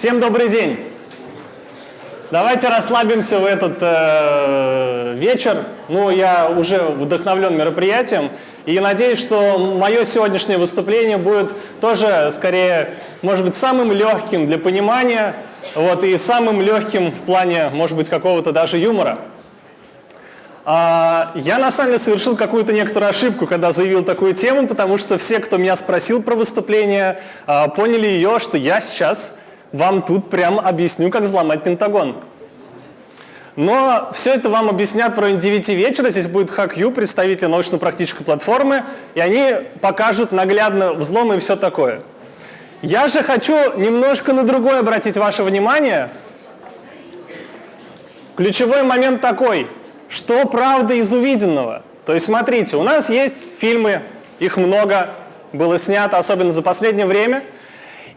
Всем добрый день! Давайте расслабимся в этот э, вечер. Ну, я уже вдохновлен мероприятием и надеюсь, что мое сегодняшнее выступление будет тоже, скорее, может быть, самым легким для понимания, вот, и самым легким в плане, может быть, какого-то даже юмора. А, я на самом деле совершил какую-то некоторую ошибку, когда заявил такую тему, потому что все, кто меня спросил про выступление, а, поняли ее, что я сейчас вам тут прям объясню, как взломать Пентагон. Но все это вам объяснят в районе 9 вечера. Здесь будет HackU, представители научно-практической платформы, и они покажут наглядно взломы и все такое. Я же хочу немножко на другое обратить ваше внимание. Ключевой момент такой – что правда из увиденного? То есть смотрите, у нас есть фильмы, их много было снято, особенно за последнее время,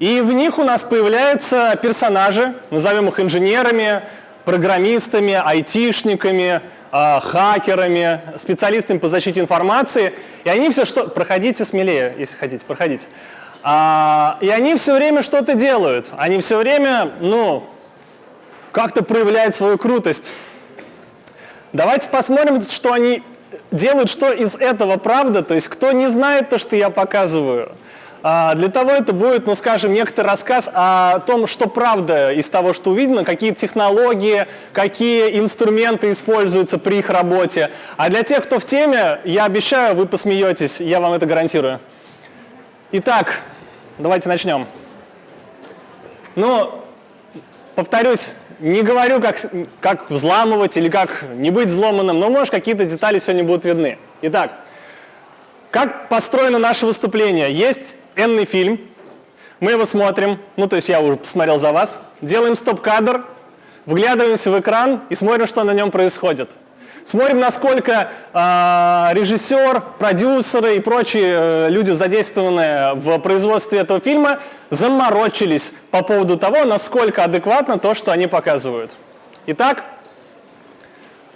и в них у нас появляются персонажи, назовем их инженерами, программистами, айтишниками, э, хакерами, специалистами по защите информации, и они все что... Проходите смелее, если хотите, проходите. А, и они все время что-то делают, они все время, ну, как-то проявляют свою крутость. Давайте посмотрим, что они делают, что из этого правда, то есть кто не знает то, что я показываю. А, для того это будет, ну скажем, некоторый рассказ о том, что правда из того, что увидено, какие технологии, какие инструменты используются при их работе. А для тех, кто в теме, я обещаю, вы посмеетесь, я вам это гарантирую. Итак, давайте начнем. Ну, повторюсь, не говорю, как, как взламывать или как не быть взломанным, но, может, какие-то детали сегодня будут видны. Итак, как построено наше выступление? Есть энный фильм, мы его смотрим, ну, то есть я уже посмотрел за вас, делаем стоп-кадр, вглядываемся в экран и смотрим, что на нем происходит. Смотрим, насколько э, режиссер, продюсеры и прочие э, люди, задействованные в производстве этого фильма, заморочились по поводу того, насколько адекватно то, что они показывают. Итак,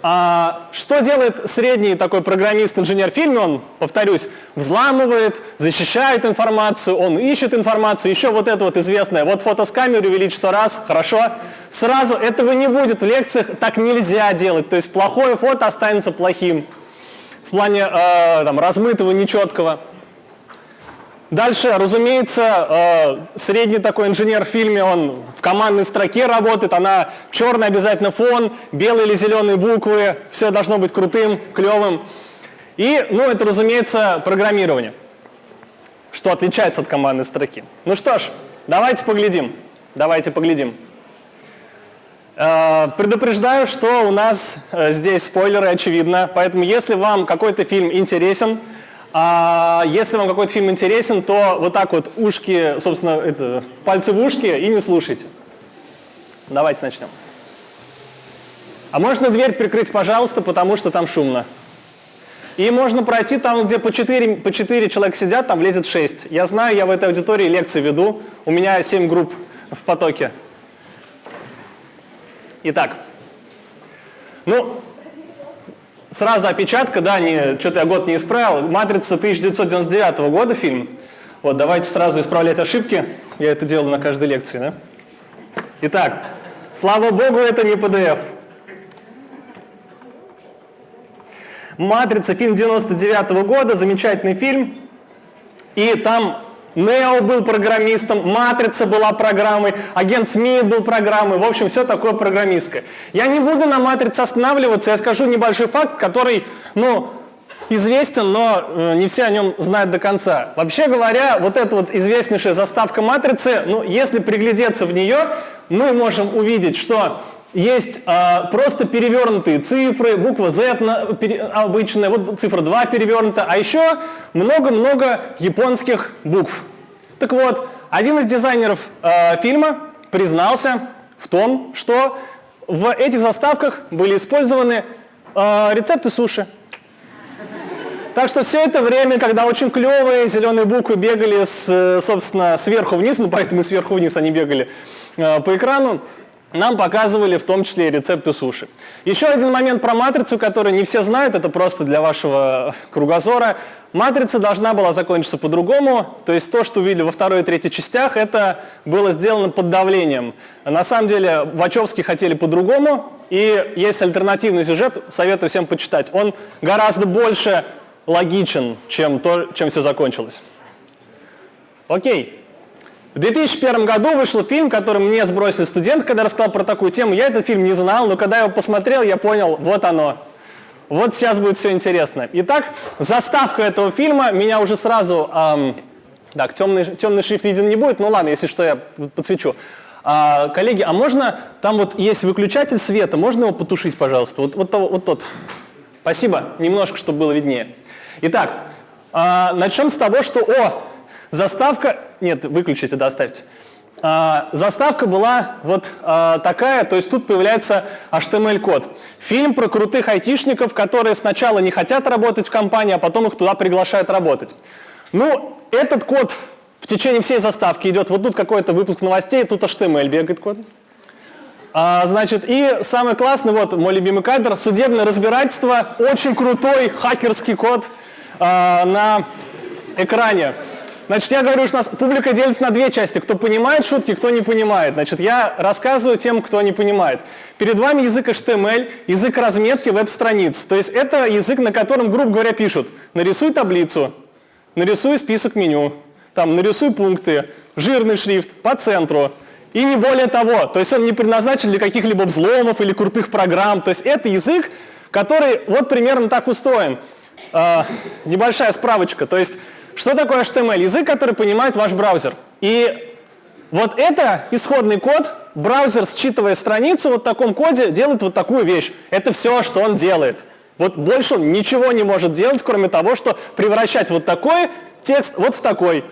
а, что делает средний такой программист-инженер в фильме? Он, повторюсь, взламывает, защищает информацию, он ищет информацию, еще вот это вот известное, вот фото с камеры увеличить сто раз, хорошо. Сразу этого не будет в лекциях, так нельзя делать, то есть плохое фото останется плохим в плане э, там, размытого, нечеткого. Дальше, разумеется, э, средний такой инженер в фильме, он в командной строке работает, она черный обязательно фон, белые или зеленые буквы, все должно быть крутым, клевым. И, ну, это, разумеется, программирование, что отличается от командной строки. Ну что ж, давайте поглядим, давайте поглядим. Э, предупреждаю, что у нас э, здесь спойлеры, очевидно, поэтому если вам какой-то фильм интересен, а если вам какой-то фильм интересен, то вот так вот ушки, собственно, это, пальцы в ушки и не слушайте. Давайте начнем. А можно дверь прикрыть, пожалуйста, потому что там шумно. И можно пройти там, где по 4, по 4 человека сидят, там влезет 6. Я знаю, я в этой аудитории лекции веду, у меня 7 групп в потоке. Итак, ну, Сразу опечатка, да, что-то я год не исправил. «Матрица» 1999 года фильм. Вот, давайте сразу исправлять ошибки. Я это делаю на каждой лекции, да? Итак, слава богу, это не PDF. «Матрица», фильм 99 -го года, замечательный фильм. И там Нео был программистом, Матрица была программой, Агент Смит был программой, в общем, все такое программистское. Я не буду на Матрице останавливаться, я скажу небольшой факт, который, ну, известен, но э, не все о нем знают до конца. Вообще говоря, вот эта вот известнейшая заставка Матрицы, ну, если приглядеться в нее, мы можем увидеть, что есть э, просто перевернутые цифры, буква Z на, пере, обычная, вот цифра 2 перевернута, а еще много-много японских букв. Так вот, один из дизайнеров э, фильма признался в том, что в этих заставках были использованы э, рецепты суши. Так что все это время, когда очень клевые зеленые буквы бегали, с, собственно, сверху вниз, ну поэтому сверху вниз они бегали э, по экрану, нам показывали в том числе и рецепты суши. Еще один момент про матрицу, который не все знают, это просто для вашего кругозора. Матрица должна была закончиться по-другому, то есть то, что увидели во второй и третьей частях, это было сделано под давлением. На самом деле Вачовски хотели по-другому, и есть альтернативный сюжет, советую всем почитать. Он гораздо больше логичен, чем, то, чем все закончилось. Окей. В 2001 году вышел фильм, который мне сбросил студент, когда рассказал про такую тему. Я этот фильм не знал, но когда я его посмотрел, я понял, вот оно. Вот сейчас будет все интересно. Итак, заставка этого фильма меня уже сразу... Эм, так, темный, темный шрифт виден не будет, ну ладно, если что, я подсвечу. А, коллеги, а можно, там вот есть выключатель света, можно его потушить, пожалуйста? Вот, вот, вот тот. Спасибо, немножко, чтобы было виднее. Итак, а, начнем с того, что, о, заставка, нет, выключите, да. А, заставка была вот а, такая, то есть тут появляется HTML-код. Фильм про крутых айтишников, которые сначала не хотят работать в компании, а потом их туда приглашают работать. Ну, этот код в течение всей заставки идет. Вот тут какой-то выпуск новостей, тут HTML бегает код. А, значит, и самый классный, вот мой любимый кадр, судебное разбирательство, очень крутой хакерский код а, на экране. Значит, я говорю, что у нас публика делится на две части. Кто понимает шутки, кто не понимает. Значит, я рассказываю тем, кто не понимает. Перед вами язык HTML, язык разметки веб-страниц. То есть это язык, на котором, грубо говоря, пишут «нарисуй таблицу», «нарисуй список меню», там «нарисуй пункты», «жирный шрифт», «по центру». И не более того. То есть он не предназначен для каких-либо взломов или крутых программ. То есть это язык, который вот примерно так устроен. Э, небольшая справочка. То есть что такое HTML? Язык, который понимает ваш браузер. И вот это исходный код. Браузер, считывая страницу вот в таком коде, делает вот такую вещь. Это все, что он делает. Вот больше он ничего не может делать, кроме того, что превращать вот такой текст вот в такой.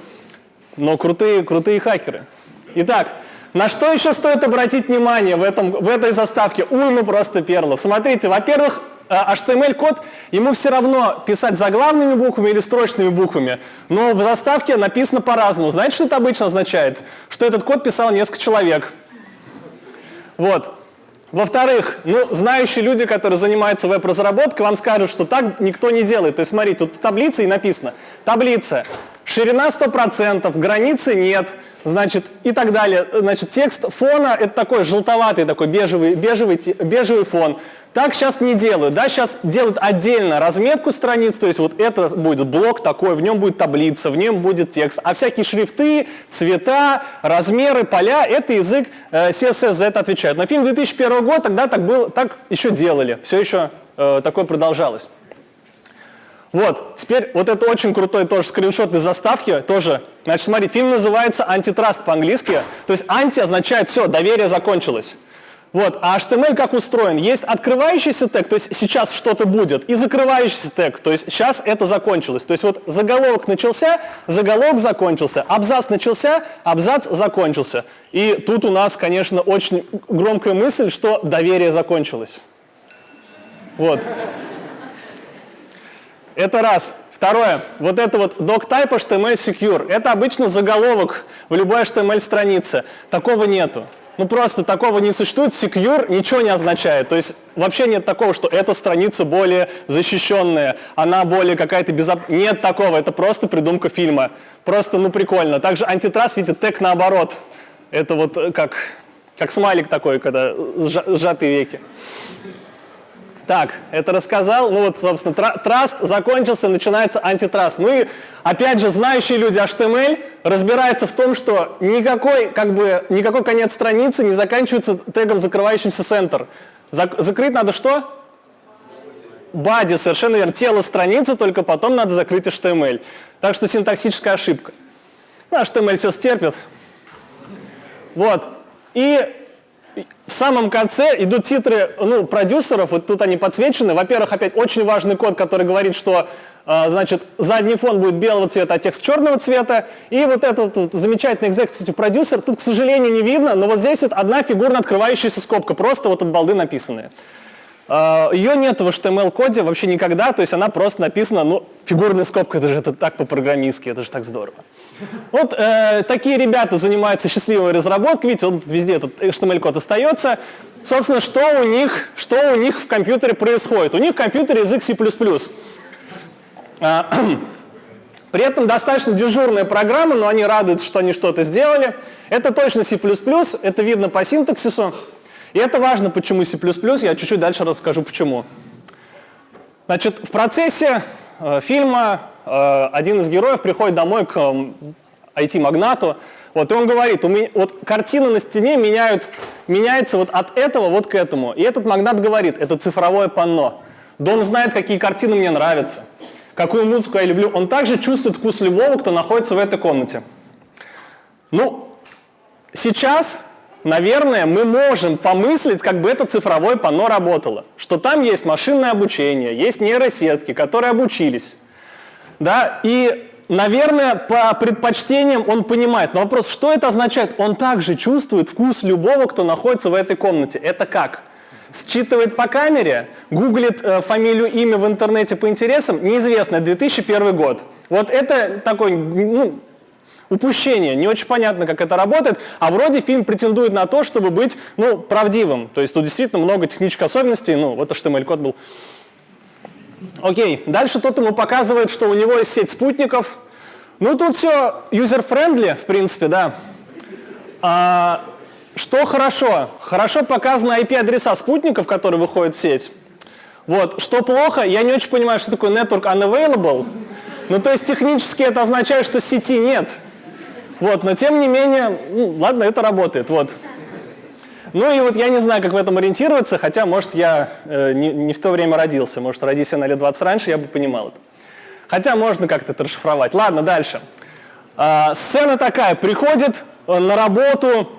Но крутые, крутые хакеры. Итак, на что еще стоит обратить внимание в, этом, в этой заставке? Уйма просто перлов. Смотрите, во-первых, HTML-код, э, ему все равно писать заглавными буквами или строчными буквами, но в заставке написано по-разному. Знаете, что это обычно означает? Что этот код писал несколько человек. Вот. Во-вторых, ну, знающие люди, которые занимаются веб-разработкой, вам скажут, что так никто не делает. То есть, смотрите, тут таблица и написано. Таблица. Ширина 100%, границы нет, значит, и так далее. Значит, текст фона — это такой желтоватый, такой бежевый, бежевый, бежевый фон. Так сейчас не делают, да, сейчас делают отдельно разметку страниц, то есть вот это будет блок такой, в нем будет таблица, в нем будет текст, а всякие шрифты, цвета, размеры, поля, это язык э, CSS за это отвечает. Но фильм 2001 года тогда так, был, так еще делали, все еще э, такое продолжалось. Вот, теперь вот это очень крутой тоже скриншот из заставки, тоже. Значит, смотрите, фильм называется «Антитраст» по-английски, то есть «анти» означает «все, доверие закончилось». Вот, а HTML как устроен? Есть открывающийся тег, то есть сейчас что-то будет, и закрывающийся тег, то есть сейчас это закончилось. То есть вот заголовок начался, заголовок закончился, абзац начался, абзац закончился. И тут у нас, конечно, очень громкая мысль, что доверие закончилось. Вот. Это раз. Второе. Вот это вот doctype HTML secure. Это обычно заголовок в любой HTML-странице. Такого нету. Ну просто такого не существует, secure ничего не означает. То есть вообще нет такого, что эта страница более защищенная, она более какая-то безопасная. Нет такого, это просто придумка фильма. Просто, ну прикольно. Также антитрас видит тег наоборот. Это вот э, как, как смайлик такой, когда сжатые веки. Так, это рассказал. Ну вот, собственно, траст закончился, начинается антитраст. Ну и, опять же, знающие люди HTML разбираются в том, что никакой, как бы, никакой конец страницы не заканчивается тегом, закрывающимся center. Зак закрыть надо что? Body, совершенно верно. Тело страницы, только потом надо закрыть HTML. Так что синтаксическая ошибка. Ну, HTML все стерпит. Вот. И в самом конце идут титры ну, продюсеров, вот тут они подсвечены. Во-первых, опять очень важный код, который говорит, что э, значит, задний фон будет белого цвета, а текст черного цвета. И вот этот вот замечательный executive продюсер, тут, к сожалению, не видно, но вот здесь вот одна фигурно открывающаяся скобка, просто вот от балды написанная. А, Ее нет в HTML-коде вообще никогда, то есть она просто написана, ну, фигурная скобка, это же это так по-программистски, это же так здорово. Вот э, такие ребята занимаются счастливой разработкой, видите, вот везде этот HTML-код остается. Собственно, что у, них, что у них в компьютере происходит? У них в компьютере язык C++. А, при этом достаточно дежурная программа, но они радуются, что они что-то сделали. Это точно C++, это видно по синтаксису. И это важно, почему C++, я чуть-чуть дальше расскажу, почему. Значит, в процессе э, фильма э, один из героев приходит домой к э, IT-магнату, вот, и он говорит, у меня, вот картина на стене меняют, меняется вот от этого вот к этому. И этот магнат говорит, это цифровое панно. Дом знает, какие картины мне нравятся, какую музыку я люблю. Он также чувствует вкус любого, кто находится в этой комнате. Ну, сейчас наверное, мы можем помыслить, как бы это цифровое панно работало. Что там есть машинное обучение, есть нейросетки, которые обучились. Да? И, наверное, по предпочтениям он понимает. Но вопрос, что это означает? Он также чувствует вкус любого, кто находится в этой комнате. Это как? Считывает по камере, гуглит э, фамилию, имя в интернете по интересам, неизвестно, 2001 год. Вот это такой ну, упущение. Не очень понятно, как это работает, а вроде фильм претендует на то, чтобы быть ну, правдивым. То есть тут действительно много технических особенностей, ну вот HTML-код был. Окей, дальше тот ему показывает, что у него есть сеть спутников. Ну тут все user-friendly, в принципе, да. А, что хорошо? Хорошо показаны IP-адреса спутников, которые выходят в сеть. Вот. Что плохо, я не очень понимаю, что такое network unavailable. Ну, то есть технически это означает, что сети нет. Вот, но тем не менее, ну, ладно, это работает, вот. Ну и вот я не знаю, как в этом ориентироваться, хотя, может, я э, не, не в то время родился, может, родись я на лет 20 раньше, я бы понимал это. Хотя можно как-то это расшифровать. Ладно, дальше. А, сцена такая, приходит э, на работу,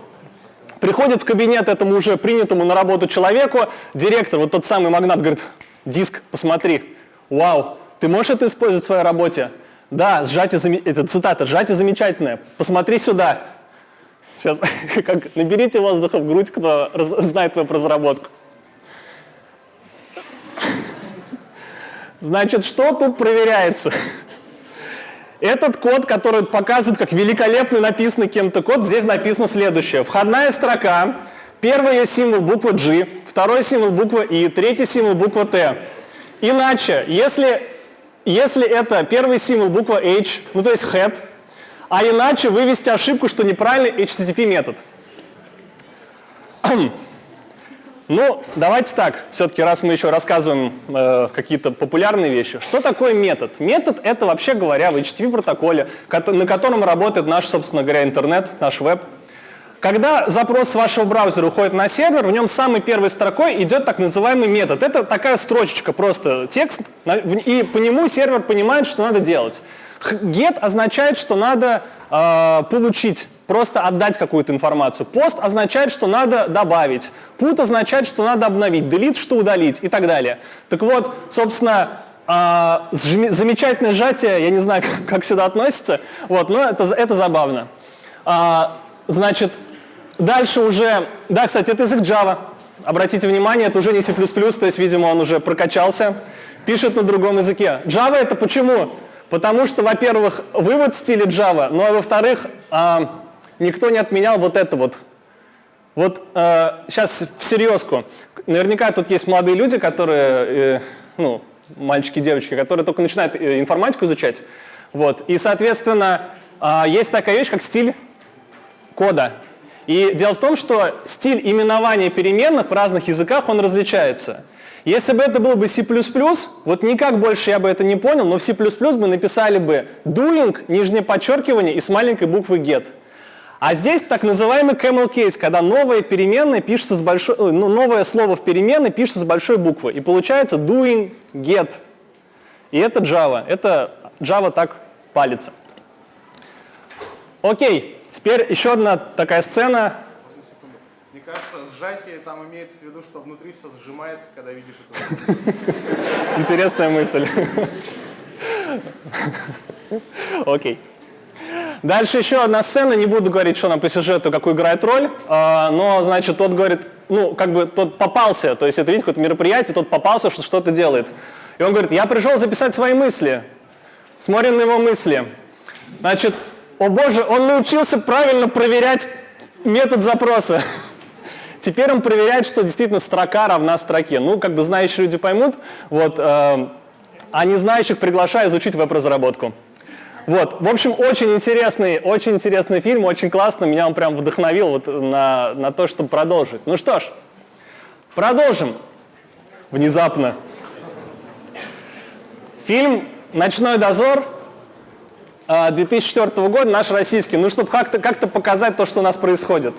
приходит в кабинет этому уже принятому на работу человеку, директор, вот тот самый магнат, говорит, диск, посмотри, вау, ты можешь это использовать в своей работе? Да, сжатие, это цитата, сжатие замечательное. Посмотри сюда. Сейчас, как, наберите воздуха в грудь, кто раз, знает твою разработку. Значит, что тут проверяется? Этот код, который показывает, как великолепно написанный кем-то код, здесь написано следующее. Входная строка, первый символ буква G, второй символ буква I, третий символ буква T. Иначе, если если это первый символ буква H, ну то есть head, а иначе вывести ошибку, что неправильный HTTP метод. Ну, давайте так, все-таки раз мы еще рассказываем э, какие-то популярные вещи. Что такое метод? Метод — это, вообще говоря, в HTTP протоколе, на котором работает наш, собственно говоря, интернет, наш веб. Когда запрос с вашего браузера уходит на сервер, в нем самой первой строкой идет так называемый метод. Это такая строчечка, просто текст, и по нему сервер понимает, что надо делать. Get означает, что надо э, получить, просто отдать какую-то информацию. Post означает, что надо добавить. Put означает, что надо обновить. Delete, что удалить и так далее. Так вот, собственно, э, замечательное сжатие, я не знаю, как, как сюда относится, вот, но это, это забавно. Э, значит, Дальше уже, да, кстати, это язык Java. Обратите внимание, это уже не C++, то есть, видимо, он уже прокачался. Пишет на другом языке. Java это почему? Потому что, во-первых, вывод в стиле Java, ну а во-вторых, а, никто не отменял вот это вот. Вот а, сейчас в серьезку. Наверняка тут есть молодые люди, которые, э, ну, мальчики, девочки, которые только начинают э, информатику изучать. Вот. И, соответственно, а, есть такая вещь, как стиль кода. И дело в том, что стиль именования переменных в разных языках, он различается. Если бы это было бы C++, вот никак больше я бы это не понял, но в C++ мы написали бы doing, нижнее подчеркивание и с маленькой буквы get. А здесь так называемый camel case, когда новое переменное пишется с большой, ну, новое слово в переменной пишется с большой буквы. И получается doing get. И это Java. Это Java так палится. Окей. Теперь еще одна такая сцена. Мне кажется, сжатие там имеется в виду, что внутри все сжимается, когда видишь это. Интересная мысль. Окей. Дальше еще одна сцена, не буду говорить, что нам по сюжету, какую играет роль, а, но, значит, тот говорит, ну, как бы тот попался, то есть это, видите, какое-то мероприятие, тот попался, что что-то делает. И он говорит, я пришел записать свои мысли. Смотрим на его мысли. Значит, о боже, он научился правильно проверять метод запроса. Теперь он проверяет, что действительно строка равна строке. Ну, как бы знающие люди поймут, вот, э, а не знающих приглашаю изучить веб-разработку. Вот, в общем, очень интересный, очень интересный фильм, очень классно, меня он прям вдохновил вот на, на то, чтобы продолжить. Ну что ж, продолжим. Внезапно. Фильм «Ночной дозор» 2004 э, года, наш российский, ну, чтобы как-то как, показать то, что у нас происходит.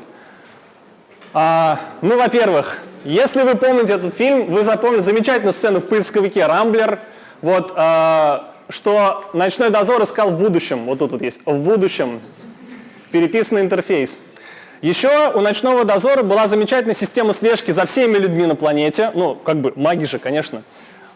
А, ну, во-первых, если вы помните этот фильм, вы запомните замечательную сцену в поисковике «Рамблер», вот, а, что «Ночной дозор» искал в будущем, вот тут вот есть, в будущем, переписанный интерфейс. Еще у «Ночного дозора» была замечательная система слежки за всеми людьми на планете, ну, как бы маги же, конечно,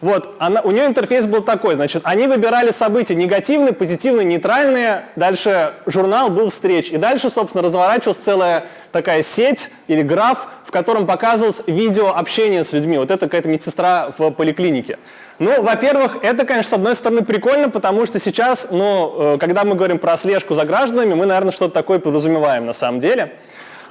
вот, она, у нее интерфейс был такой, значит, они выбирали события негативные, позитивные, нейтральные, дальше журнал был встреч, и дальше, собственно, разворачивалась целая такая сеть или граф, в котором показывалось видео общения с людьми. Вот это какая-то медсестра в поликлинике. Ну, во-первых, это, конечно, с одной стороны прикольно, потому что сейчас, ну, э, когда мы говорим про слежку за гражданами, мы, наверное, что-то такое подразумеваем на самом деле.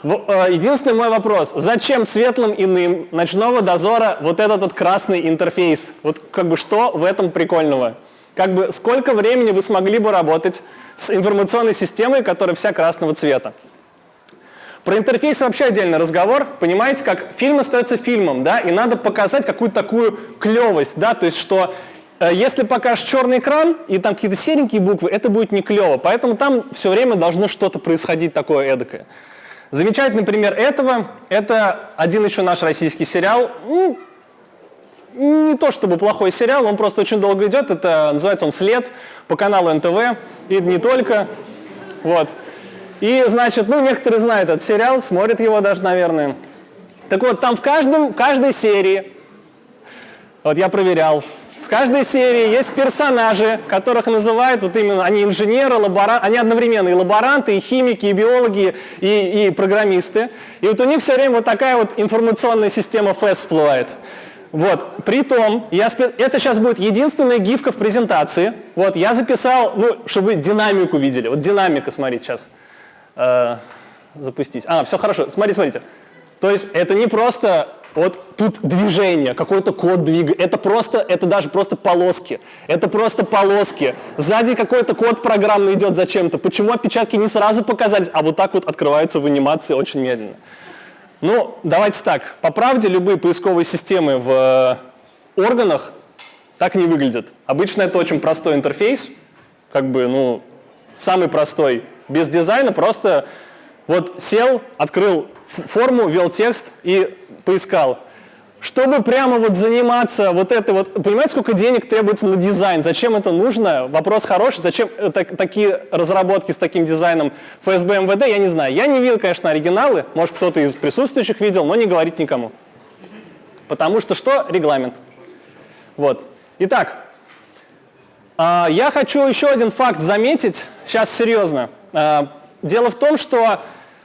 Э, единственный мой вопрос, зачем светлым иным ночного дозора вот этот вот красный интерфейс? Вот как бы что в этом прикольного? Как бы сколько времени вы смогли бы работать с информационной системой, которая вся красного цвета? Про интерфейс вообще отдельный разговор. Понимаете, как фильм остается фильмом, да, и надо показать какую-то такую клевость, да, то есть что э, если покажешь черный экран и там какие-то серенькие буквы, это будет не клево. Поэтому там все время должно что-то происходить такое эдакое. Замечательный пример этого – это один еще наш российский сериал. Ну, не то чтобы плохой сериал, он просто очень долго идет. Это называется он «След» по каналу НТВ. И не только. Вот. И, значит, ну, некоторые знают этот сериал, смотрят его даже, наверное. Так вот, там в, каждом, в каждой серии, вот я проверял, каждой серии есть персонажи, которых называют вот именно, они инженеры, лаборанты, они одновременно и лаборанты, и химики, и биологи, и, и программисты. И вот у них все время вот такая вот информационная система FAST всплывает. Вот, притом, я, это сейчас будет единственная гифка в презентации. Вот, я записал, ну, чтобы вы динамику видели. Вот динамика, смотрите, сейчас э, запустить. А, все хорошо, смотрите, смотрите. То есть это не просто вот тут движение, какой-то код двигает. Это просто, это даже просто полоски. Это просто полоски. Сзади какой-то код программный идет зачем-то. Почему отпечатки не сразу показались, а вот так вот открываются в анимации очень медленно? Ну, давайте так. По правде, любые поисковые системы в э, органах так не выглядят. Обычно это очень простой интерфейс, как бы, ну, самый простой, без дизайна, просто вот сел, открыл форму, ввел текст и поискал. Чтобы прямо вот заниматься вот этой вот... Понимаете, сколько денег требуется на дизайн? Зачем это нужно? Вопрос хороший. Зачем так, такие разработки с таким дизайном ФСБ МВД? Я не знаю. Я не видел, конечно, оригиналы. Может, кто-то из присутствующих видел, но не говорить никому. Потому что что? Регламент. Вот. Итак, а, я хочу еще один факт заметить. Сейчас серьезно. А, дело в том, что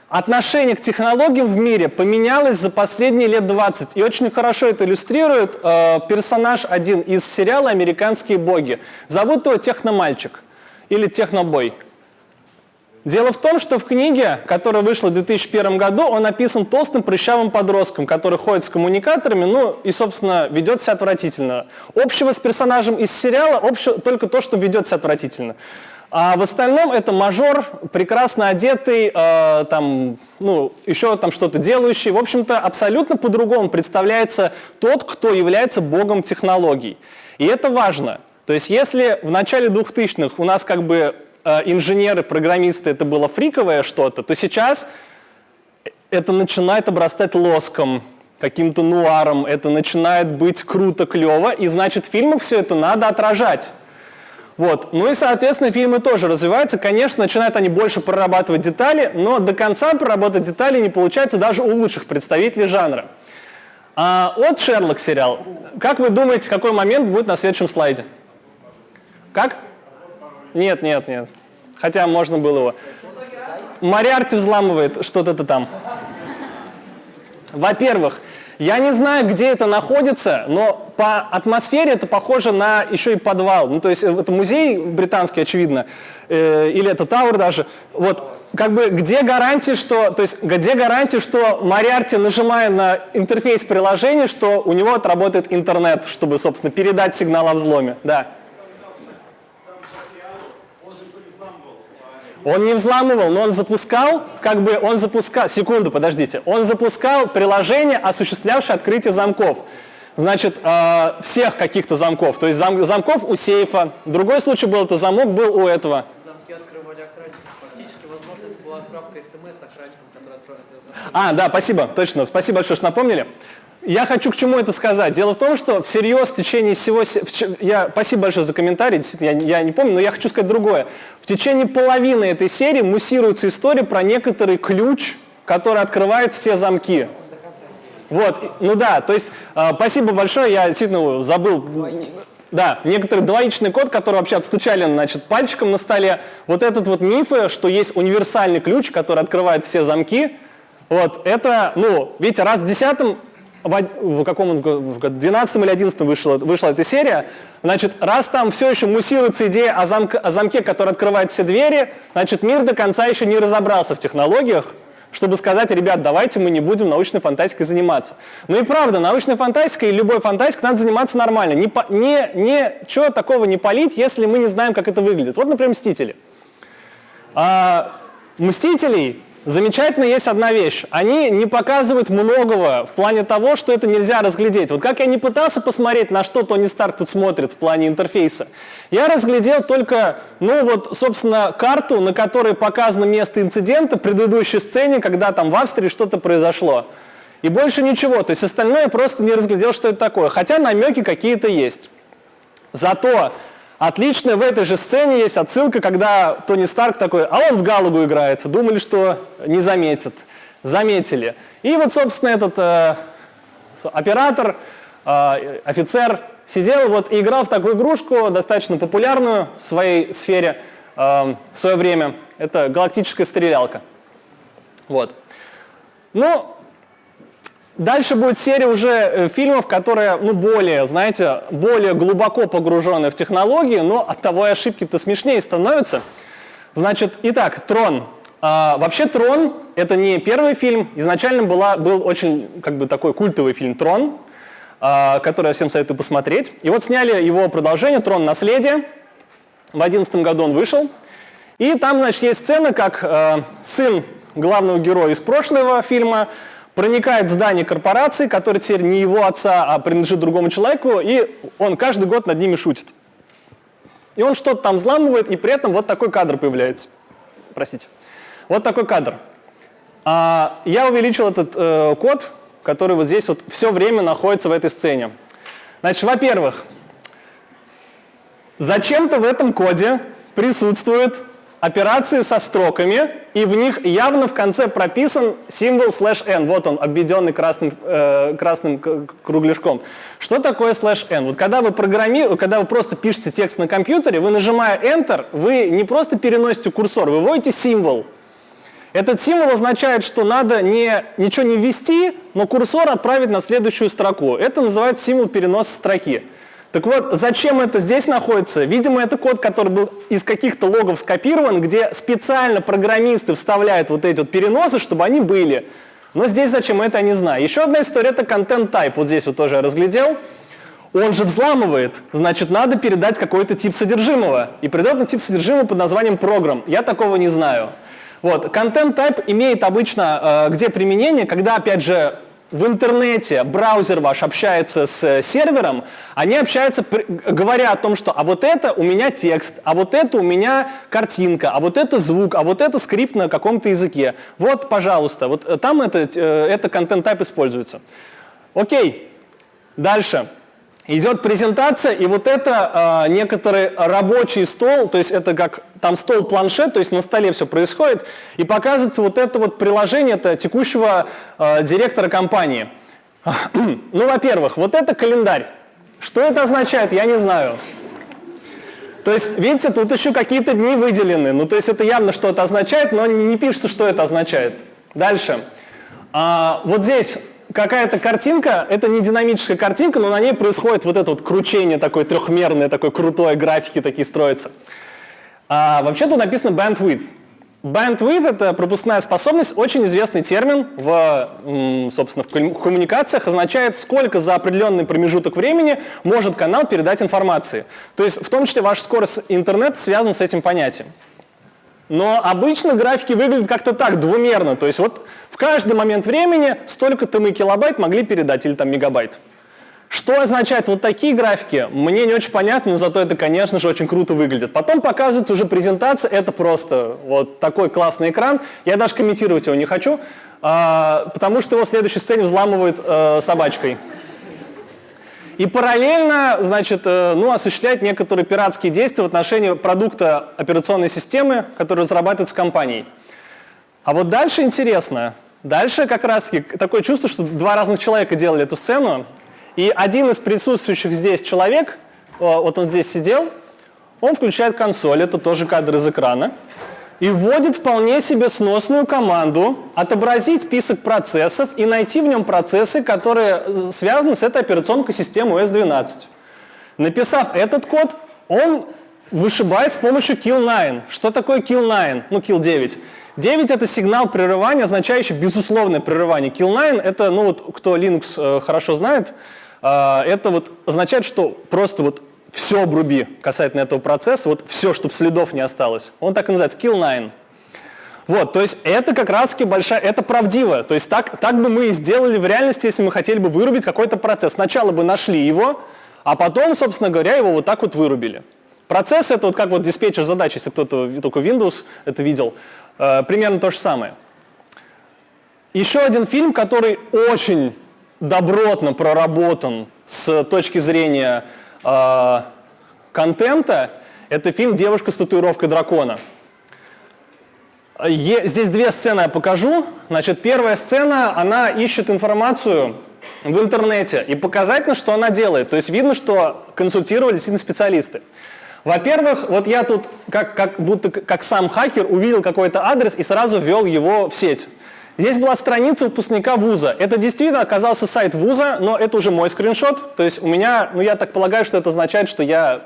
Отношение к технологиям в мире поменялось за последние лет 20. И очень хорошо это иллюстрирует э, персонаж один из сериала «Американские боги». Зовут его Техномальчик или Технобой. Дело в том, что в книге, которая вышла в 2001 году, он написан толстым прыщавым подростком, который ходит с коммуникаторами, ну и, собственно, ведет себя отвратительно. Общего с персонажем из сериала общего только то, что ведет себя отвратительно. А в остальном это мажор, прекрасно одетый, э, там, ну, еще там что-то делающий. В общем-то, абсолютно по-другому представляется тот, кто является богом технологий. И это важно. То есть если в начале 2000-х у нас как бы э, инженеры, программисты, это было фриковое что-то, то сейчас это начинает обрастать лоском, каким-то нуаром, это начинает быть круто, клево, и значит фильмы все это надо отражать. Вот. Ну и, соответственно, фильмы тоже развиваются. Конечно, начинают они больше прорабатывать детали, но до конца проработать детали не получается даже у лучших представителей жанра. А от Шерлок сериал. Как вы думаете, какой момент будет на следующем слайде? Как? Нет, нет, нет. Хотя можно было его. Мариарти взламывает что-то там. Во-первых, я не знаю, где это находится, но по атмосфере это похоже на еще и подвал. Ну, то есть это музей британский, очевидно, э, или это Тауэр даже. Вот, как бы, где гарантия, что, то есть, где гарантия, что Мариарти, нажимая на интерфейс приложения, что у него отработает интернет, чтобы, собственно, передать сигнал о взломе. Да. Он не взламывал, но он запускал, как бы он запускал, секунду, подождите, он запускал приложение, осуществлявшее открытие замков. Значит, э, всех каких-то замков, то есть зам, замков у сейфа. Другой случай был, это замок был у этого. Замки открывали охранники. Фактически, возможно, это была отправка смс охранникам, которые отправили. А, да, спасибо, точно, спасибо большое, что напомнили. Я хочу к чему это сказать. Дело в том, что всерьез в течение всего... Я, спасибо большое за комментарий, я, я не помню, но я хочу сказать другое. В течение половины этой серии муссируется история про некоторый ключ, который открывает все замки. Вот, ну да, то есть э, спасибо большое, я действительно забыл. Да, некоторый двоичный код, который вообще отстучали значит, пальчиком на столе. Вот этот вот мифы, что есть универсальный ключ, который открывает все замки, вот, это, ну, видите, раз в десятом в, каком в 12 или 11 вышла, вышла эта серия, значит, раз там все еще муссируется идея о, замк, о замке, который открывает все двери, значит, мир до конца еще не разобрался в технологиях, чтобы сказать, ребят, давайте мы не будем научной фантастикой заниматься. Ну и правда, научной фантастикой и любой фантастикой надо заниматься нормально. Не, не, не, чего такого не полить, если мы не знаем, как это выглядит. Вот, например, «Мстители». А, «Мстителей» замечательно есть одна вещь. Они не показывают многого в плане того, что это нельзя разглядеть. Вот как я не пытался посмотреть, на что Тони Старк тут смотрит в плане интерфейса, я разглядел только, ну вот, собственно, карту, на которой показано место инцидента предыдущей сцене, когда там в Австрии что-то произошло. И больше ничего. То есть остальное я просто не разглядел, что это такое. Хотя намеки какие-то есть. Зато Отлично, в этой же сцене есть отсылка, когда Тони Старк такой, а он в Галагу играет. Думали, что не заметят. Заметили. И вот, собственно, этот э, оператор, э, офицер сидел вот и играл в такую игрушку, достаточно популярную в своей сфере э, в свое время. Это галактическая стрелялка. Вот. Ну, Дальше будет серия уже э, фильмов, которые, ну, более, знаете, более глубоко погружены в технологии, но от того и ошибки-то смешнее становятся. Значит, итак, «Трон». А, вообще «Трон» — это не первый фильм. Изначально была, был очень, как бы, такой культовый фильм «Трон», а, который я всем советую посмотреть. И вот сняли его продолжение «Трон. Наследие». В 2011 году он вышел. И там, значит, есть сцена, как э, сын главного героя из прошлого фильма — проникает в здание корпорации, которое теперь не его отца, а принадлежит другому человеку, и он каждый год над ними шутит. И он что-то там взламывает, и при этом вот такой кадр появляется. Простите. Вот такой кадр. А, я увеличил этот э, код, который вот здесь вот все время находится в этой сцене. Значит, во-первых, зачем-то в этом коде присутствует операции со строками, и в них явно в конце прописан символ слэш n. Вот он, обведенный красным, э, красным кругляшком. Что такое слэш n? Вот когда вы, программи... когда вы просто пишете текст на компьютере, вы, нажимая Enter, вы не просто переносите курсор, вы вводите символ. Этот символ означает, что надо не, ничего не ввести, но курсор отправить на следующую строку. Это называется символ переноса строки. Так вот, зачем это здесь находится? Видимо, это код, который был из каких-то логов скопирован, где специально программисты вставляют вот эти вот переносы, чтобы они были. Но здесь зачем это, я не знаю. Еще одна история — это content type. Вот здесь вот тоже я разглядел. Он же взламывает, значит, надо передать какой-то тип содержимого. И придет на тип содержимого под названием программ. Я такого не знаю. Вот, content type имеет обычно э, где применение, когда, опять же, в интернете браузер ваш общается с сервером, они общаются, говоря о том, что а вот это у меня текст, а вот это у меня картинка, а вот это звук, а вот это скрипт на каком-то языке. Вот, пожалуйста, вот э, там это, э, это content type используется. Окей, дальше. Идет презентация, и вот это э, некоторый рабочий стол, то есть это как там стол-планшет, то есть на столе все происходит, и показывается вот это вот приложение это текущего э, директора компании. ну, во-первых, вот это календарь. Что это означает, я не знаю. То есть, видите, тут еще какие-то дни выделены. Ну, то есть это явно что-то означает, но не пишется, что это означает. Дальше. А, вот здесь какая-то картинка, это не динамическая картинка, но на ней происходит вот это вот кручение такое трехмерное, такое крутое, графики такие строятся. А вообще тут написано bandwidth. Bandwidth — это пропускная способность, очень известный термин в, собственно, в коммуникациях, означает, сколько за определенный промежуток времени может канал передать информации. То есть в том числе ваша скорость интернета связана с этим понятием. Но обычно графики выглядят как-то так, двумерно. То есть вот в каждый момент времени столько-то мы килобайт могли передать, или там мегабайт. Что означают вот такие графики, мне не очень понятно, но зато это, конечно же, очень круто выглядит. Потом показывается уже презентация, это просто вот такой классный экран. Я даже комментировать его не хочу, а, потому что его в следующей сцене взламывают а, собачкой. И параллельно, значит, э, ну, осуществлять некоторые пиратские действия в отношении продукта операционной системы, который разрабатывается компанией. А вот дальше интересно. Дальше как раз такое чувство, что два разных человека делали эту сцену. И один из присутствующих здесь человек, вот он здесь сидел, он включает консоль, это тоже кадр из экрана и вводит вполне себе сносную команду отобразить список процессов и найти в нем процессы, которые связаны с этой операционной системой OS 12. Написав этот код, он вышибает с помощью kill9. Что такое kill9? Ну, kill 9. 9 — это сигнал прерывания, означающий безусловное прерывание. Kill9 — это, ну вот, кто Linux э, хорошо знает, э, это вот означает, что просто вот все обруби касательно этого процесса, вот все, чтобы следов не осталось. Он так и называется, kill nine. Вот, то есть это как раз таки большая, это правдиво. То есть так, так бы мы и сделали в реальности, если мы хотели бы вырубить какой-то процесс. Сначала бы нашли его, а потом, собственно говоря, его вот так вот вырубили. Процесс — это вот как вот диспетчер задач, если кто-то только Windows это видел, э, примерно то же самое. Еще один фильм, который очень добротно проработан с точки зрения э, контента, это фильм «Девушка с татуировкой дракона». Е здесь две сцены я покажу. Значит, первая сцена, она ищет информацию в интернете, и показательно, что она делает. То есть видно, что консультировали действительно специалисты. Во-первых, вот я тут как, как будто как сам хакер увидел какой-то адрес и сразу ввел его в сеть. Здесь была страница выпускника вуза. Это действительно оказался сайт вуза, но это уже мой скриншот. То есть у меня, ну я так полагаю, что это означает, что я,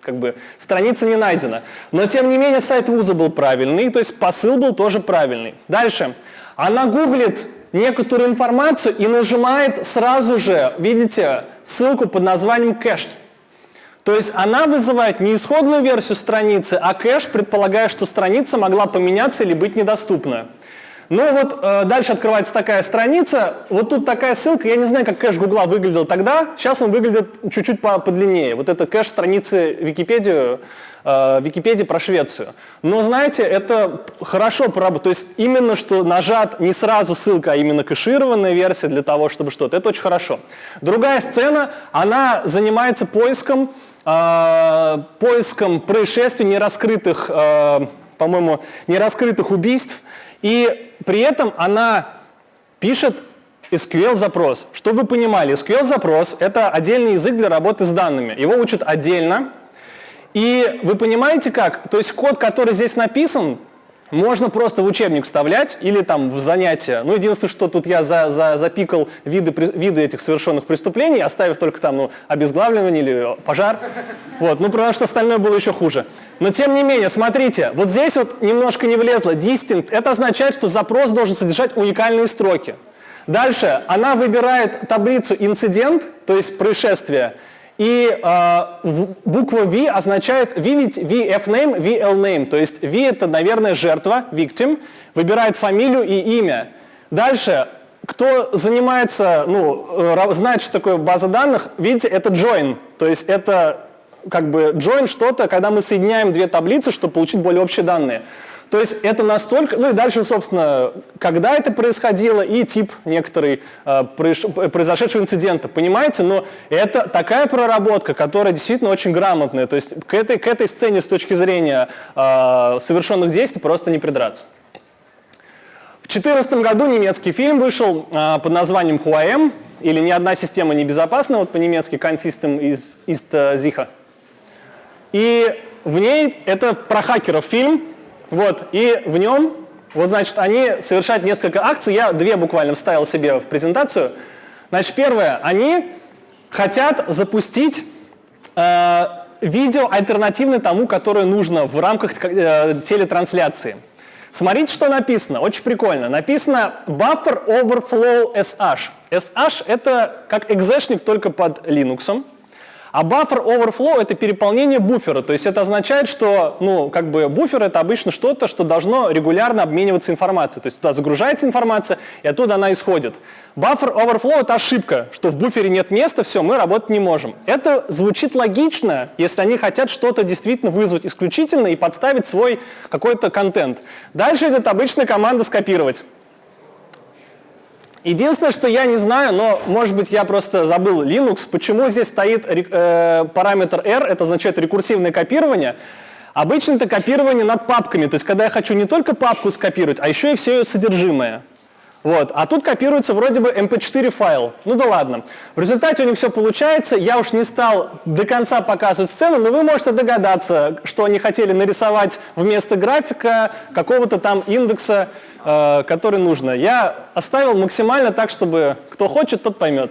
как бы, страница не найдена. Но тем не менее сайт вуза был правильный, то есть посыл был тоже правильный. Дальше. Она гуглит некоторую информацию и нажимает сразу же, видите, ссылку под названием кэш. То есть она вызывает не исходную версию страницы, а кэш, предполагая, что страница могла поменяться или быть недоступна. Ну вот э, дальше открывается такая страница, вот тут такая ссылка, я не знаю, как кэш Гугла выглядел тогда, сейчас он выглядит чуть-чуть подлиннее. Вот это кэш страницы Википедии, э, Википедии про Швецию. Но знаете, это хорошо поработано, то есть именно что нажат не сразу ссылка, а именно кэшированная версия для того, чтобы что-то, это очень хорошо. Другая сцена, она занимается поиском, э, поиском происшествий нераскрытых, э, по-моему, нераскрытых убийств, и при этом она пишет SQL-запрос. Чтобы вы понимали, SQL-запрос — это отдельный язык для работы с данными. Его учат отдельно. И вы понимаете как? То есть код, который здесь написан, можно просто в учебник вставлять или там в занятия. Ну, единственное, что тут я за, за, запикал виды, виды этих совершенных преступлений, оставив только там ну, обезглавливание или пожар. Вот, ну, потому что остальное было еще хуже. Но тем не менее, смотрите, вот здесь вот немножко не влезло. Distinct — это означает, что запрос должен содержать уникальные строки. Дальше она выбирает таблицу инцидент, то есть происшествие, и э, буква V означает V, VF-name, VL-name. То есть V это, наверное, жертва, victim, выбирает фамилию и имя. Дальше, кто занимается, ну, знает, что такое база данных, видите, это join. То есть это как бы join что-то, когда мы соединяем две таблицы, чтобы получить более общие данные. То есть это настолько... Ну и дальше, собственно, когда это происходило и тип некоторый э, произошедшего инцидента. Понимаете? Но это такая проработка, которая действительно очень грамотная. То есть к этой, к этой сцене с точки зрения э, совершенных действий просто не придраться. В 2014 году немецкий фильм вышел э, под названием «Хуаэм», или «Ни одна система не безопасна», вот по-немецки «Kein System ist, ist sicher». И в ней это про хакеров фильм, вот, и в нем Вот, значит, они совершают несколько акций. Я две буквально вставил себе в презентацию. Значит, первое, они хотят запустить э, видео альтернативное тому, которое нужно в рамках э, телетрансляции. Смотрите, что написано. Очень прикольно. Написано Buffer Overflow SH. SH — это как экзешник только под Linux. А buffer overflow — это переполнение буфера, то есть это означает, что ну, как бы буфер — это обычно что-то, что должно регулярно обмениваться информацией, то есть туда загружается информация, и оттуда она исходит. Buffer overflow — это ошибка, что в буфере нет места, все, мы работать не можем. Это звучит логично, если они хотят что-то действительно вызвать исключительно и подставить свой какой-то контент. Дальше идет обычная команда «скопировать». Единственное, что я не знаю, но, может быть, я просто забыл Linux, почему здесь стоит э, параметр R, это означает рекурсивное копирование. Обычно это копирование над папками, то есть когда я хочу не только папку скопировать, а еще и все ее содержимое. Вот. А тут копируется вроде бы mp4 файл. Ну да ладно. В результате у них все получается. Я уж не стал до конца показывать сцену, но вы можете догадаться, что они хотели нарисовать вместо графика какого-то там индекса, который нужно. Я оставил максимально так, чтобы кто хочет, тот поймет.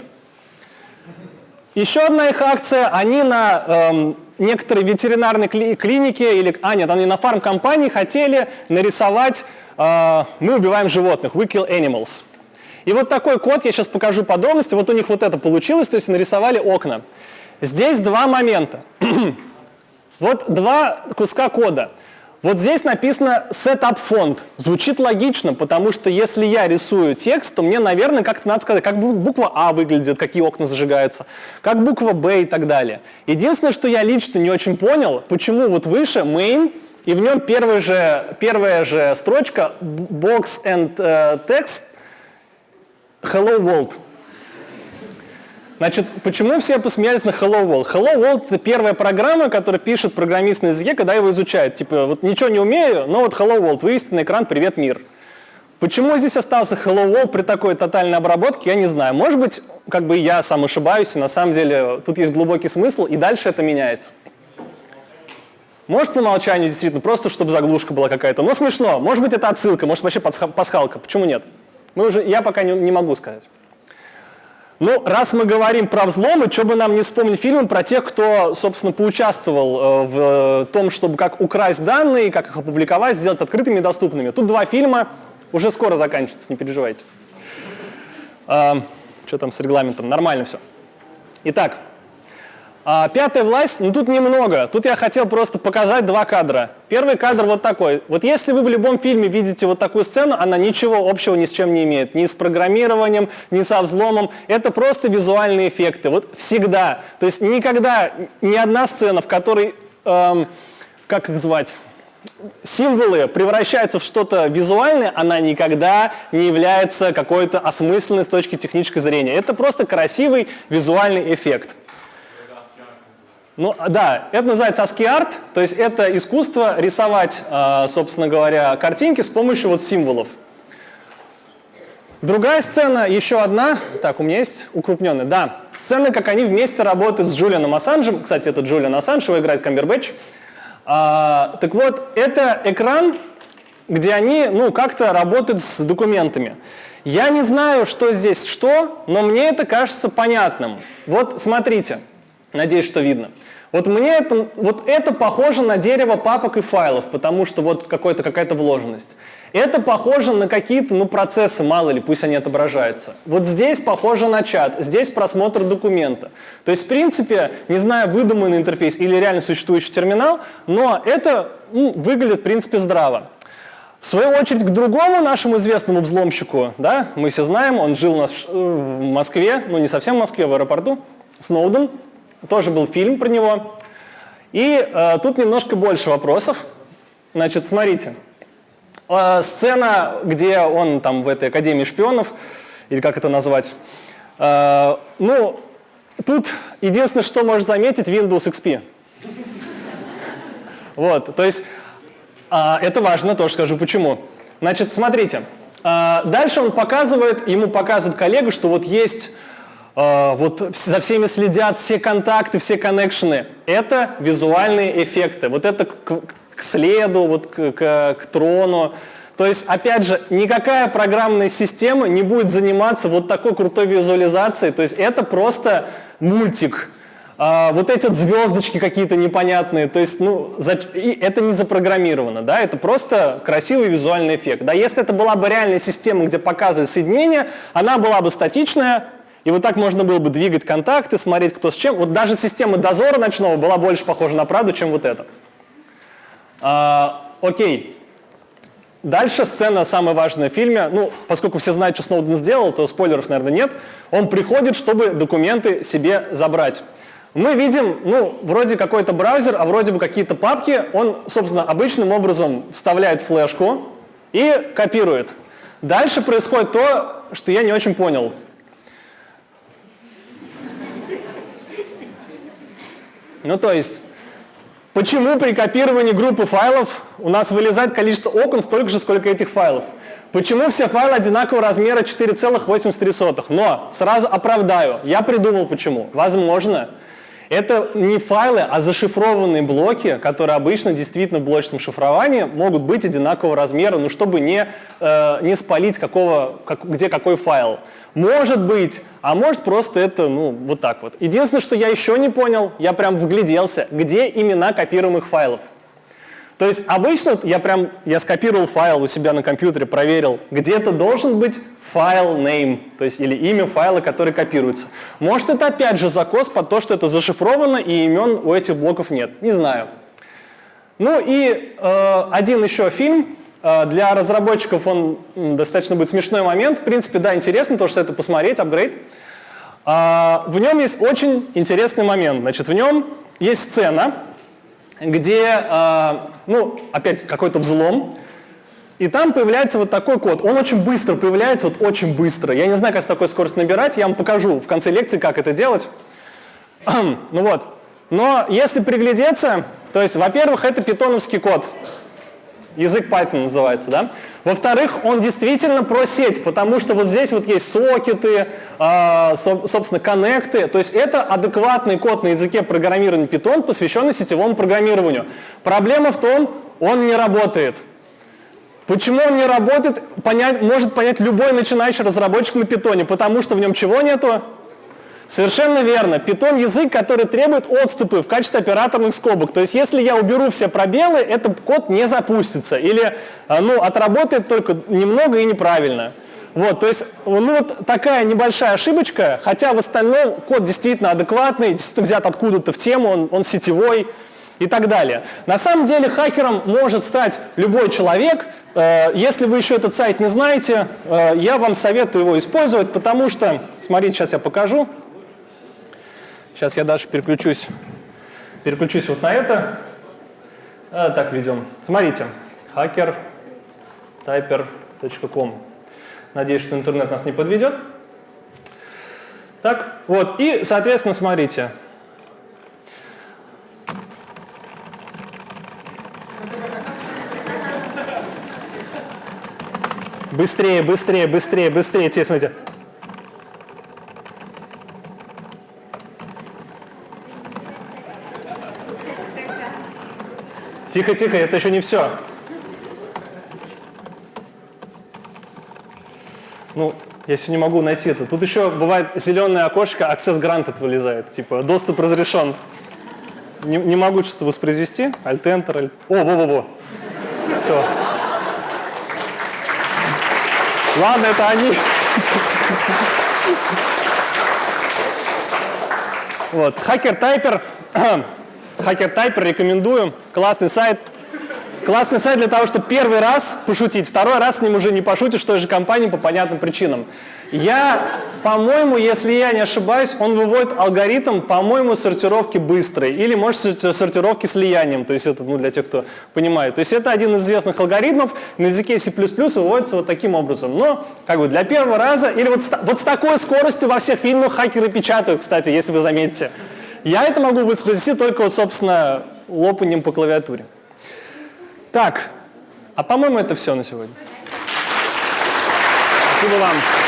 Еще одна их акция, они на эм, некоторой ветеринарной кли клинике, или, а нет, они на фармкомпании хотели нарисовать а, мы убиваем животных, we kill animals. И вот такой код, я сейчас покажу подробности, вот у них вот это получилось, то есть нарисовали окна. Здесь два момента. вот два куска кода. Вот здесь написано setup font. Звучит логично, потому что если я рисую текст, то мне, наверное, как-то надо сказать, как буква А выглядит, какие окна зажигаются, как буква Б и так далее. Единственное, что я лично не очень понял, почему вот выше main и в нем первая же, первая же строчка box and uh, text hello world. Значит, почему все посмеялись на Hello World? Hello World — это первая программа, которая пишет программист на языке, когда его изучает. Типа, вот ничего не умею, но вот Hello World, вывести на экран «Привет, мир». Почему здесь остался Hello World при такой тотальной обработке, я не знаю. Может быть, как бы я сам ошибаюсь, и на самом деле тут есть глубокий смысл, и дальше это меняется. Может, по умолчанию действительно, просто чтобы заглушка была какая-то. Но смешно. Может быть, это отсылка, может, вообще пасхалка. Почему нет? Мы уже, я пока не, не могу сказать. Ну, раз мы говорим про взломы, что бы нам не вспомнить фильмы про тех, кто, собственно, поучаствовал э, в том, чтобы как украсть данные, как их опубликовать, сделать открытыми и доступными. Тут два фильма, уже скоро заканчивается, не переживайте. Э, что там с регламентом? Нормально все. Итак, а, пятая власть, ну тут немного. Тут я хотел просто показать два кадра. Первый кадр вот такой. Вот если вы в любом фильме видите вот такую сцену, она ничего общего ни с чем не имеет. Ни с программированием, ни со взломом. Это просто визуальные эффекты. Вот всегда. То есть никогда ни одна сцена, в которой, эм, как их звать, символы превращаются в что-то визуальное, она никогда не является какой-то осмысленной с точки технической зрения. Это просто красивый визуальный эффект. Ну да, это называется ASCII art, то есть это искусство рисовать, а, собственно говоря, картинки с помощью вот символов. Другая сцена, еще одна, так, у меня есть укрупненная, да, сцена, как они вместе работают с Джулианом Ассанжем, кстати, это Джулиан Ассанж, его играет Камбербэтч. А, так вот, это экран, где они, ну, как-то работают с документами. Я не знаю, что здесь что, но мне это кажется понятным. Вот смотрите. Надеюсь, что видно. Вот мне это, вот это похоже на дерево папок и файлов, потому что вот какая-то вложенность. Это похоже на какие-то ну, процессы, мало ли, пусть они отображаются. Вот здесь похоже на чат, здесь просмотр документа. То есть, в принципе, не знаю, выдуманный интерфейс или реально существующий терминал, но это ну, выглядит, в принципе, здраво. В свою очередь, к другому нашему известному взломщику, да, мы все знаем, он жил у нас в э, Москве, ну не совсем в Москве, в аэропорту, Сноуден, тоже был фильм про него. И э, тут немножко больше вопросов. Значит, смотрите. Э, сцена, где он там в этой Академии шпионов, или как это назвать. Э, ну, тут единственное, что можно заметить, Windows XP. Вот, то есть э, это важно, тоже скажу почему. Значит, смотрите. Э, дальше он показывает, ему показывает коллега, что вот есть вот за всеми следят, все контакты, все коннекшены. Это визуальные эффекты. Вот это к, к следу, вот к, к, к трону. То есть, опять же, никакая программная система не будет заниматься вот такой крутой визуализацией. То есть это просто мультик. А, вот эти вот звездочки какие-то непонятные, то есть, ну, за, и это не запрограммировано, да, это просто красивый визуальный эффект. Да, если это была бы реальная система, где показывают соединение, она была бы статичная, и вот так можно было бы двигать контакты, смотреть, кто с чем. Вот даже система дозора ночного была больше похожа на правду, чем вот это. А, окей. Дальше сцена самая важная в фильме. Ну, поскольку все знают, что Сноуден сделал, то спойлеров, наверное, нет. Он приходит, чтобы документы себе забрать. Мы видим, ну, вроде какой-то браузер, а вроде бы какие-то папки. Он, собственно, обычным образом вставляет флешку и копирует. Дальше происходит то, что я не очень понял. Ну, то есть, почему при копировании группы файлов у нас вылезает количество окон столько же, сколько этих файлов? Почему все файлы одинакового размера 4,83? Но сразу оправдаю, я придумал почему. Возможно, это не файлы, а зашифрованные блоки, которые обычно действительно в блочном шифровании могут быть одинакового размера, ну, чтобы не, э, не спалить, какого, как, где какой файл. Может быть, а может просто это, ну, вот так вот. Единственное, что я еще не понял, я прям вгляделся, где имена копируемых файлов. То есть обычно я прям, я скопировал файл у себя на компьютере, проверил, где-то должен быть файл name, то есть или имя файла, который копируется. Может это опять же закос под то, что это зашифровано и имен у этих блоков нет, не знаю. Ну и э, один еще фильм, Э, для разработчиков он достаточно будет смешной момент. В принципе, да, интересно, тоже это посмотреть, апгрейд. А, в нем есть очень интересный момент. Значит, в нем есть сцена, где, а, ну, опять какой-то взлом, и там появляется вот такой код. Он очень быстро появляется, вот очень быстро. Я не знаю, как с такой скоростью набирать, я вам покажу в конце лекции, как это делать. ну вот. Но если приглядеться, то есть, во-первых, это питоновский код язык Python называется, да? Во-вторых, он действительно про сеть, потому что вот здесь вот есть сокеты, э, собственно, коннекты, то есть это адекватный код на языке программирования Python, посвященный сетевому программированию. Проблема в том, он не работает. Почему он не работает, понять, может понять любой начинающий разработчик на питоне, потому что в нем чего нету? Совершенно верно. Python язык, который требует отступы в качестве операторных скобок. То есть если я уберу все пробелы, этот код не запустится. Или а, ну, отработает только немного и неправильно. Вот, то есть, ну, вот такая небольшая ошибочка, хотя в остальном код действительно адекватный, действительно взят откуда-то в тему, он, он сетевой и так далее. На самом деле хакером может стать любой человек. Э, если вы еще этот сайт не знаете, э, я вам советую его использовать, потому что, смотрите, сейчас я покажу. Сейчас я даже переключусь, переключусь вот на это. А, так ведем. Смотрите, hackertyper.com. Надеюсь, что интернет нас не подведет. Так, вот, и, соответственно, смотрите. Быстрее, быстрее, быстрее, быстрее. Теперь смотрите. Тихо, тихо, это еще не все. Ну, я все не могу найти это. Тут еще бывает зеленое окошко, access granted вылезает, типа доступ разрешен. Не, не могу что-то воспроизвести. Alt-Enter, Alt... О, во-во-во. Все. Ладно, это они. Вот, хакер-тайпер. Тайпер рекомендую. Классный сайт. Классный сайт для того, чтобы первый раз пошутить, второй раз с ним уже не пошутишь той же компании по понятным причинам. Я, по-моему, если я не ошибаюсь, он выводит алгоритм, по-моему, сортировки быстрой или, может, сортировки слиянием, то есть это ну, для тех, кто понимает. То есть это один из известных алгоритмов, на языке C++ выводится вот таким образом. Но как бы для первого раза, или вот вот с такой скоростью во всех фильмах хакеры печатают, кстати, если вы заметите. Я это могу воспроизвести только, собственно, лопанием по клавиатуре. Так, а по-моему, это все на сегодня. Спасибо вам.